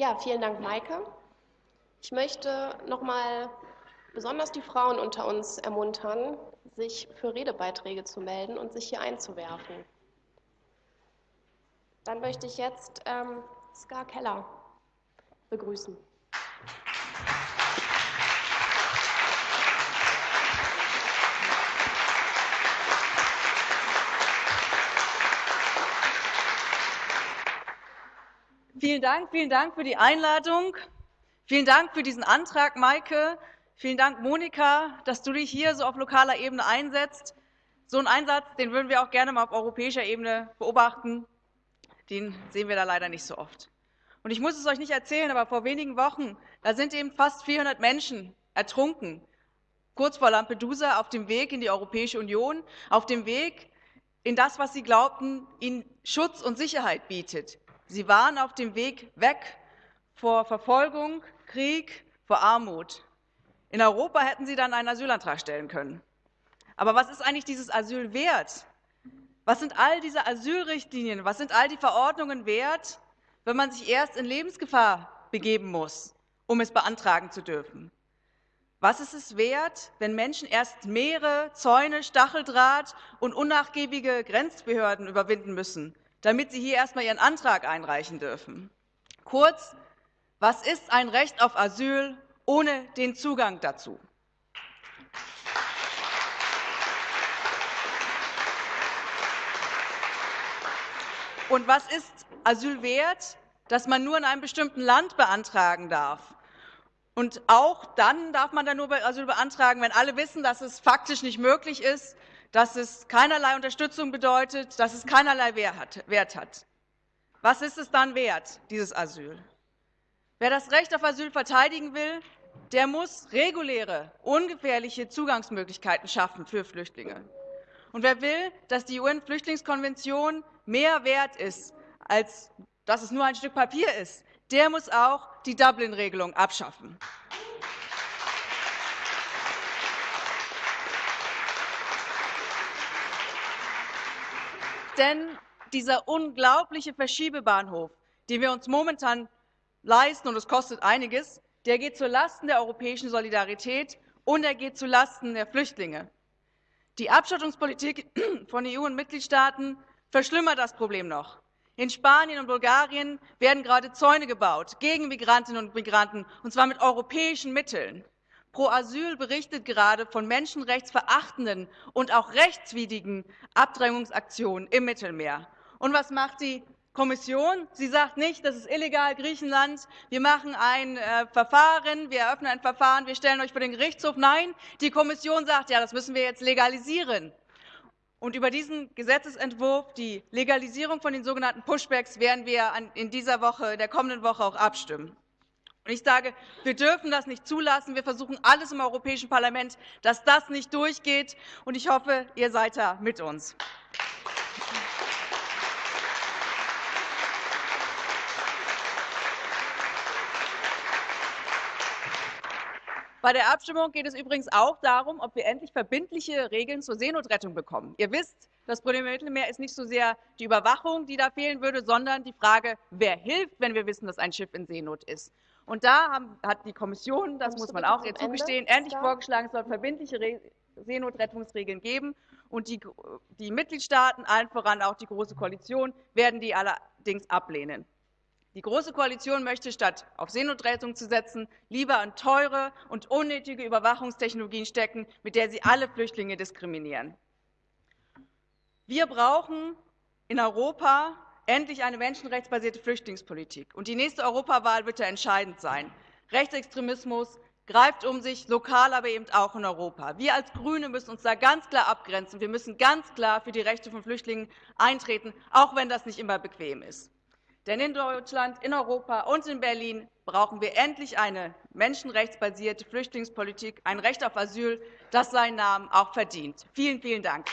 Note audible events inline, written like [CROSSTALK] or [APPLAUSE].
Ja, vielen Dank, Maike. Ich möchte noch mal besonders die Frauen unter uns ermuntern, sich für Redebeiträge zu melden und sich hier einzuwerfen. Dann möchte ich jetzt ähm, Ska Keller begrüßen. Vielen Dank, vielen Dank für die Einladung. Vielen Dank für diesen Antrag, Maike. Vielen Dank, Monika, dass du dich hier so auf lokaler Ebene einsetzt. So einen Einsatz, den würden wir auch gerne mal auf europäischer Ebene beobachten. Den sehen wir da leider nicht so oft. Und ich muss es euch nicht erzählen, aber vor wenigen Wochen, da sind eben fast 400 Menschen ertrunken, kurz vor Lampedusa, auf dem Weg in die Europäische Union, auf dem Weg in das, was sie glaubten, ihnen Schutz und Sicherheit bietet. Sie waren auf dem Weg weg vor Verfolgung, Krieg, vor Armut. In Europa hätten sie dann einen Asylantrag stellen können. Aber was ist eigentlich dieses Asyl wert? Was sind all diese Asylrichtlinien, was sind all die Verordnungen wert, wenn man sich erst in Lebensgefahr begeben muss, um es beantragen zu dürfen? Was ist es wert, wenn Menschen erst Meere, Zäune, Stacheldraht und unnachgiebige Grenzbehörden überwinden müssen, damit sie hier erstmal ihren Antrag einreichen dürfen. Kurz, was ist ein Recht auf Asyl ohne den Zugang dazu? Und was ist Asyl wert, dass man nur in einem bestimmten Land beantragen darf? Und auch dann darf man dann nur Asyl beantragen, wenn alle wissen, dass es faktisch nicht möglich ist, dass es keinerlei Unterstützung bedeutet, dass es keinerlei Wert hat. Was ist es dann wert, dieses Asyl? Wer das Recht auf Asyl verteidigen will, der muss reguläre, ungefährliche Zugangsmöglichkeiten schaffen für Flüchtlinge. Und wer will, dass die UN-Flüchtlingskonvention mehr wert ist, als dass es nur ein Stück Papier ist, der muss auch die Dublin-Regelung abschaffen. Denn dieser unglaubliche Verschiebebahnhof, den wir uns momentan leisten, und es kostet einiges, der geht zulasten der europäischen Solidarität und er geht zulasten der Flüchtlinge. Die Abschottungspolitik [CLEARS THROAT] von EU und Mitgliedstaaten verschlimmert das Problem noch. In Spanien und Bulgarien werden gerade Zäune gebaut gegen Migrantinnen und Migranten, und zwar mit europäischen Mitteln. Pro Asyl berichtet gerade von menschenrechtsverachtenden und auch rechtswidrigen Abdrängungsaktionen im Mittelmeer. Und was macht die Kommission? Sie sagt nicht, das ist illegal, Griechenland, wir machen ein äh, Verfahren, wir eröffnen ein Verfahren, wir stellen euch vor den Gerichtshof. Nein, die Kommission sagt, ja, das müssen wir jetzt legalisieren. Und über diesen Gesetzentwurf, die Legalisierung von den sogenannten Pushbacks, werden wir in dieser Woche, in der kommenden Woche auch abstimmen. Und ich sage, wir dürfen das nicht zulassen. Wir versuchen alles im Europäischen Parlament, dass das nicht durchgeht. Und ich hoffe, ihr seid da mit uns. Bei der Abstimmung geht es übrigens auch darum, ob wir endlich verbindliche Regeln zur Seenotrettung bekommen. Ihr wisst, das Problem im Mittelmeer ist nicht so sehr die Überwachung, die da fehlen würde, sondern die Frage, wer hilft, wenn wir wissen, dass ein Schiff in Seenot ist. Und da haben, hat die Kommission, das muss man auch ihr zugestehen, endlich vorgeschlagen, es soll verbindliche Re Seenotrettungsregeln geben. Und die, die Mitgliedstaaten, allen voran auch die Große Koalition, werden die allerdings ablehnen. Die Große Koalition möchte, statt auf Seenotrettung zu setzen, lieber in teure und unnötige Überwachungstechnologien stecken, mit der sie alle Flüchtlinge diskriminieren. Wir brauchen in Europa endlich eine menschenrechtsbasierte Flüchtlingspolitik. Und die nächste Europawahl wird da entscheidend sein. Rechtsextremismus greift um sich, lokal, aber eben auch in Europa. Wir als GRÜNE müssen uns da ganz klar abgrenzen. Wir müssen ganz klar für die Rechte von Flüchtlingen eintreten, auch wenn das nicht immer bequem ist. Denn in Deutschland, in Europa und in Berlin brauchen wir endlich eine menschenrechtsbasierte Flüchtlingspolitik, ein Recht auf Asyl, das seinen Namen auch verdient. Vielen, vielen Dank.